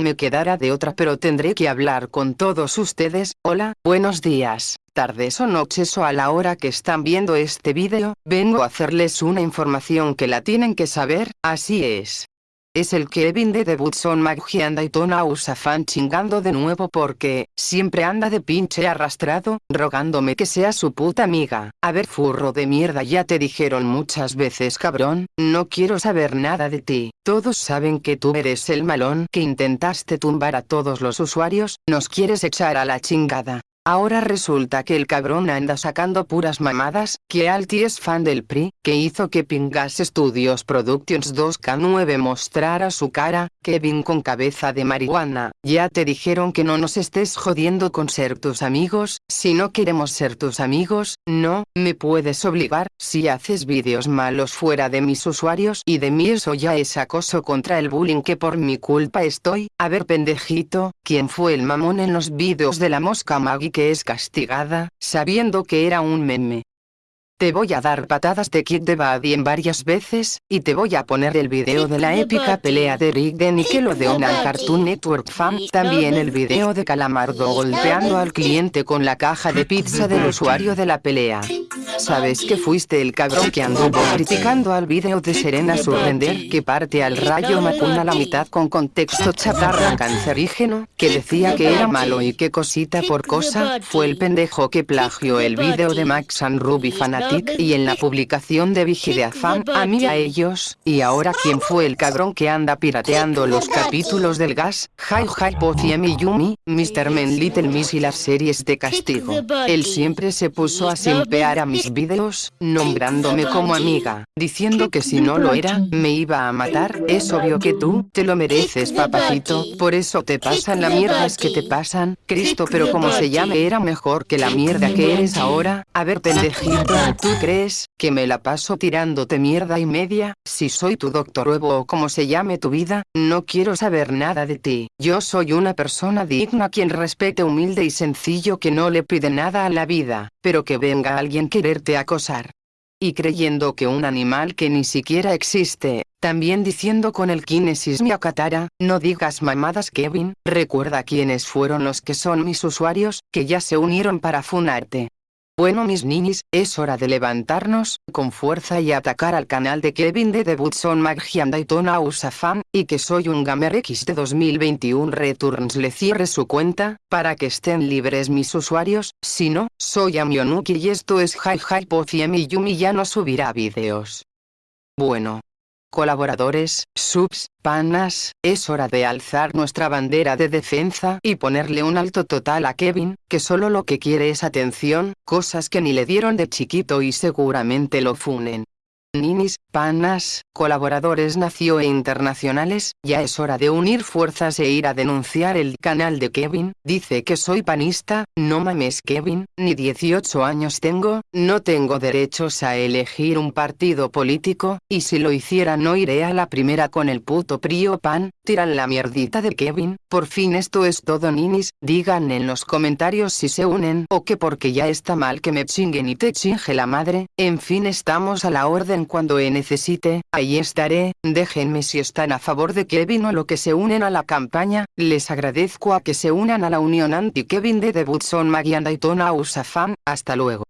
me quedará de otra pero tendré que hablar con todos ustedes, hola, buenos días, tardes o noches o a la hora que están viendo este vídeo, vengo a hacerles una información que la tienen que saber, así es. Es el Kevin de The Butson McGee anda y Tona Usafan chingando de nuevo porque, siempre anda de pinche arrastrado, rogándome que sea su puta amiga. A ver furro de mierda ya te dijeron muchas veces cabrón, no quiero saber nada de ti. Todos saben que tú eres el malón que intentaste tumbar a todos los usuarios, nos quieres echar a la chingada. Ahora resulta que el cabrón anda sacando puras mamadas, que Alti es fan del PRI, que hizo que Pingas Studios Productions 2K9 mostrara su cara, Kevin con cabeza de marihuana, ya te dijeron que no nos estés jodiendo con ser tus amigos, si no queremos ser tus amigos, no, me puedes obligar, si haces vídeos malos fuera de mis usuarios y de mí eso ya es acoso contra el bullying que por mi culpa estoy, a ver pendejito, ¿quién fue el mamón en los vídeos de la mosca Maggie que es castigada, sabiendo que era un meme. Te voy a dar patadas de Kid de Buddy varias veces, y te voy a poner el video de la épica pelea de Rick de Nickelodeon al Cartoon Network Fan, también el video de Calamardo golpeando al cliente con la caja de pizza del usuario de la pelea. Sabes que fuiste el cabrón que anduvo criticando al video de Serena Surrender que parte al rayo Macuna la mitad con contexto chatarra cancerígeno, que decía que era malo y que cosita por cosa, fue el pendejo que plagió el video de Max and Ruby Fanatic y en la publicación de Fan, a mí a ellos, y ahora quién fue el cabrón que anda pirateando los capítulos del gas, Hi Hi Pozi y Yumi, Mr. Men Little Miss y las series de castigo. Él siempre se puso a simpear a mis videos, nombrándome como amiga, diciendo que si no lo era, me iba a matar, es obvio que tú, te lo mereces papacito, por eso te pasan las mierdas que te pasan, Cristo pero como se llame era mejor que la mierda que eres ahora, a ver pendejito, ¿Tú crees, que me la paso tirándote mierda y media? Si soy tu doctor huevo o como se llame tu vida, no quiero saber nada de ti. Yo soy una persona digna quien respete humilde y sencillo que no le pide nada a la vida, pero que venga alguien quererte acosar. Y creyendo que un animal que ni siquiera existe, también diciendo con el Kinesis Miakatara, no digas mamadas Kevin, recuerda quiénes fueron los que son mis usuarios, que ya se unieron para funarte. Bueno mis niños, es hora de levantarnos, con fuerza y atacar al canal de Kevin de Debut son Magian Daytona Usafan, y que soy un Gamer X de 2021 Returns le cierre su cuenta, para que estén libres mis usuarios, si no, soy Amionuki y esto es Hi Hi Pofiem y Yumi ya no subirá vídeos. Bueno, colaboradores, subs, panas, es hora de alzar nuestra bandera de defensa y ponerle un alto total a Kevin, que solo lo que quiere es atención, cosas que ni le dieron de chiquito y seguramente lo funen ninis, panas, colaboradores nació e internacionales, ya es hora de unir fuerzas e ir a denunciar el canal de Kevin, dice que soy panista, no mames Kevin, ni 18 años tengo, no tengo derechos a elegir un partido político, y si lo hiciera no iré a la primera con el puto prio pan, tiran la mierdita de Kevin, por fin esto es todo ninis, digan en los comentarios si se unen o que porque ya está mal que me chinguen y te chinge la madre, en fin estamos a la orden cuando necesite, ahí estaré, déjenme si están a favor de Kevin o lo que se unen a la campaña, les agradezco a que se unan a la unión anti-Kevin de Debut son Magian Daytona Usafan, hasta luego.